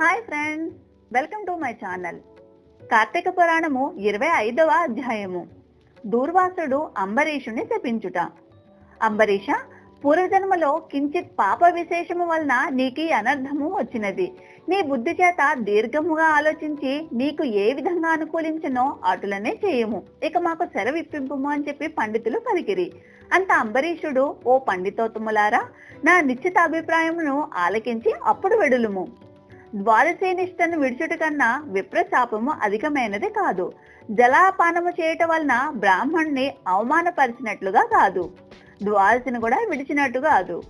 Hi friends welcome to my channel. Karthika Puranamu ఇరవై ఐదవ అధ్యాయము. దూర్వాసుడు అంబరీషుని శపించుట. అంబరీష పూర్వజన్మలో కించిత్ పాప విశేషము వలన నీకు ఈ అనర్థము వచ్చినది. నీ బుద్ధి చేత దీర్ఘముగా ఆలోచించి నీకు ఏ విధంగా అనుకూలించనో అటులనే చేయము. ఇక మాకు సెరవిప్పింపుము అని చెప్పి పండితులు పలికిరి. అంత అంబరీషుడు ఓ పండితోత్తములారా నా నిశ్చిత అభిప్రాయమును ఆలకించి అప్పుడు వెడులుము. ద్వారసేనిష్టను విడుచుట కన్నా విప్రశాపము అధికమైనది కాదు. జలాపానము చేయటం వలన బ్రాహ్మణ్ణి అవమానపరిచినట్లుగా కాదు. ద్వారసిని కూడా విడిచినట్టు కాదు.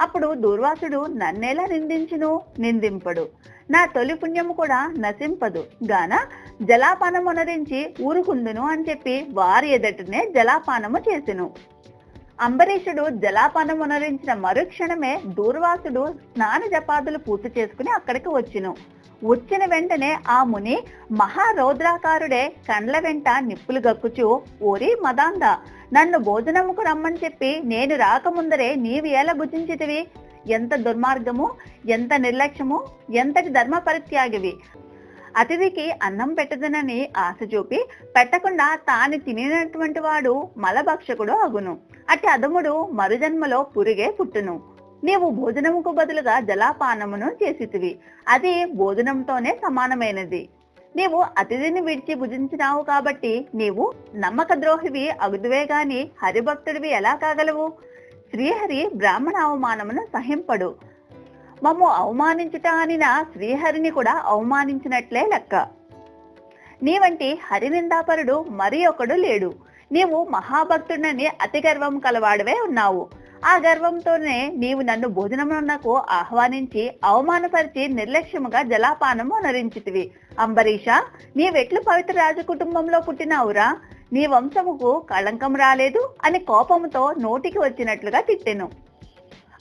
అప్పుడు దూర్వాసుడు నన్నేలా నిందించును? నిందింపడు. నా తొలి పుణ్యము కూడా నశింపదు. గాన జలాపానమునరించి ఊరుకుందును అని చెప్పి వారి ఎదటనే జలాపానము చేసెను. అంబరీషుడు జలాపానమునరించిన మరుక్షణమే దూర్వాసుడు స్నాన జపాదులు పూర్తి చేసుకుని అక్కడికి వచ్చును. వచ్చిన వెంటనే ఆ ముని మహారౌద్రాకారుడే కండ్ల వెంట నిప్పులు గక్కుచు ఓరి మదాంద నన్ను భోజనముకు రమ్మని చెప్పి నేను రాకముందరే నీవు ఎలా భుజించితివి ఎంత దుర్మార్గము ఎంత నిర్లక్ష్యము ఎంతటి ధర్మ పరిత్యాగివి అతిథికి అన్నం పెట్టదనని ఆశ చూపి పెట్టకుండా తాను తినినటువంటి వాడు మలభక్షకుడు అగును. అట్టి అదముడు మరుజన్మలో పురిగే పుట్టును. నీవు భోజనముకు బదులుగా జలాపానమును చేసితివి. అది భోజనంతోనే సమానమైనది. నీవు అతిథిని విడిచి భుజించినావు కాబట్టి నీవు నమ్మక ద్రోహివి అగుదువే గాని హరిభక్తుడివి ఎలా కాగలవు? శ్రీహరి బ్రాహ్మణ అవమానమును సహింపడు. మమ్ము అవమానించుట అనిన శ్రీహరిని కూడా అవమానించినట్లే లెక్క. నీ వంటి హరినిందాపరుడు మరి ఒకడు లేడు. నీవు మహాభక్తుడని అతి గర్వం కలవాడవే ఉన్నావు. ఆ గర్వంతోనే నీవు నన్ను భోజనమునకు ఆహ్వానించి అవమానపరిచి నిర్లక్ష్యముగా జలాపానము నరించితివి అంబరీష నీవెట్లు పవిత్ర రాజు కుటుంబంలో పుట్టినావురా? నీ వంశముకు కళంకం రాలేదు అని కోపముతో నోటికి వచ్చినట్లుగా తిట్టెను.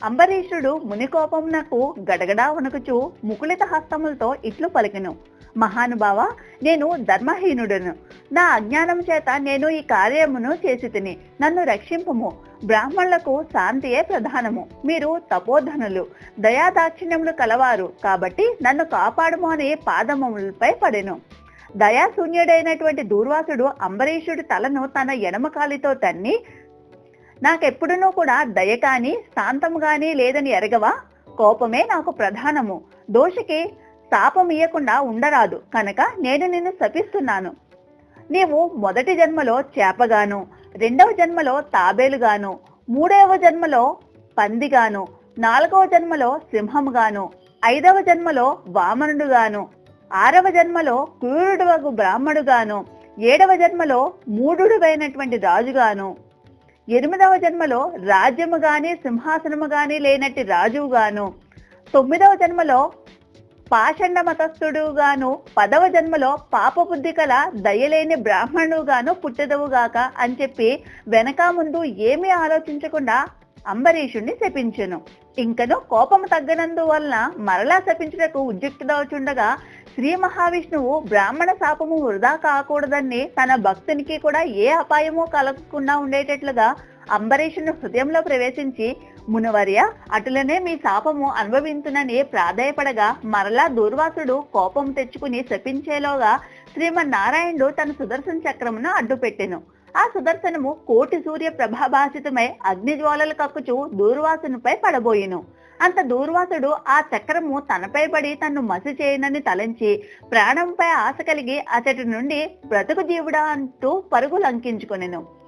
అంబరీషుడు మునికోపం నాకు గడగడా వణుకుచు ముకులిత హస్తములతో ఇట్లు పలికెను. మహానుభావ నేను ధర్మహీనుడను. నా అజ్ఞానం చేత నేను ఈ కార్యమును చేసి తిని నన్ను రక్షింపుము. బ్రాహ్మణులకు శాంతియే ప్రధానము. మీరు తపోధనులు. దయాదాక్షిణ్యములు కలవారు. కాబట్టి నన్ను కాపాడము అని పాదములపై పడెను. దయాశూన్యుడైనటువంటి దూర్వాసుడు అంబరీషుడి తలను తన ఎడమకాలితో తన్ని నాకెప్పుడునూ కూడా దయ కాని శాంతము గాని లేదని ఎరగవా? కోపమే నాకు ప్రధానము. దోషికి శాపం ఇయ్యకుండా ఉండరాదు. కనుక నేను నిన్ను శపిస్తున్నాను. నీవు మొదటి జన్మలో చేపగాను రెండవ జన్మలో తాబేలుగాను మూడవ జన్మలో పందిగాను నాలుగవ జన్మలో సింహముగాను ఐదవ జన్మలో వామనుడుగాను ఆరవ జన్మలో క్రూరుడువగు బ్రాహ్మడుగాను ఏడవ జన్మలో మూఢుడువైనటువంటి రాజుగాను ఎనిమిదవ జన్మలో రాజ్యము గాని సింహాసనము గాని లేనట్టి రాజువుగాను తొమ్మిదవ జన్మలో పాషండ మతస్థుడుగాను పదవ జన్మలో పాపబుద్ధి కల దయలేని బ్రాహ్మణుగాను పుట్టదవుగాక అని చెప్పి వెనక ముందు ఏమీ ఆలోచించకుండా అంబరీషుణ్ణి శపించెను. ఇంకను కోపము తగ్గనందు వలన మరలా శపించుటకు ఉద్యుక్తుడవుచుండగా శ్రీ మహావిష్ణువు బ్రాహ్మణ శాపము వృధా కాకూడదని తన భక్తునికి కూడా ఏ అపాయము కలగకుండా ఉండేటట్లుగా అంబరీషుని హృదయంలో ప్రవేశించి మునివర్య అటులనే మీ శాపము అనుభవించునని ప్రాధాయపడగా మరలా దూర్వాసుడు కోపం తెచ్చుకుని శపించేలోగా శ్రీమన్నారాయణుడు తన సుదర్శన చక్రమును అడ్డుపెట్టెను. ఆ సుదర్శనము కోటి సూర్య ప్రభాభాసితమై అగ్నిజ్వాలలు కక్కుచు దూర్వాసునిపై పడబోయెను. అంత దూర్వాసుడు ఆ చక్రము తనపై పడి తన్ను మసి చేయనని తలంచి ప్రాణంపై ఆశ కలిగి అతడి నుండి బ్రతుకు జీవుడా అంటూ పరుగు లంకించుకొనెను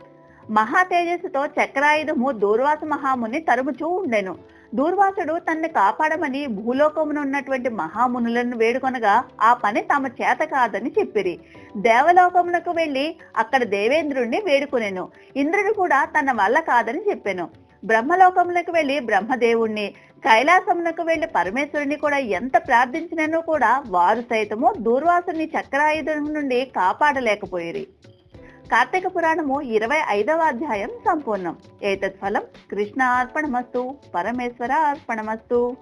మహా తేజస్సుతో చక్రాయుధము దూర్వాస మహాముని తరుముచూ ఉండెను. దూర్వాసుడు తన్ని కాపాడమని భూలోకమును ఉన్నటువంటి మహామునులను వేడుకొనగా ఆ పని తమ చేత కాదని చెప్పిరి. దేవలోకమునకు వెళ్ళి అక్కడ దేవేంద్రుణ్ణి వేడుకొనెను. ఇంద్రుడు కూడా తన వల్ల కాదని చెప్పెను. బ్రహ్మలోకములకు వెళ్ళి బ్రహ్మదేవుణ్ణి కైలాసమునకు వెళ్ళి పరమేశ్వరుని కూడా ఎంత ప్రార్థించినను కూడా వారు సైతము దూర్వాసుని చక్రాయుధం నుండి కాపాడలేకపోయిరి. కార్తీక పురాణము ఇరవై ఐదవ అధ్యాయం సంపూర్ణం. ఏతత్ ఫలం కృష్ణ అర్పణమస్తు పరమేశ్వర అర్పణమస్తు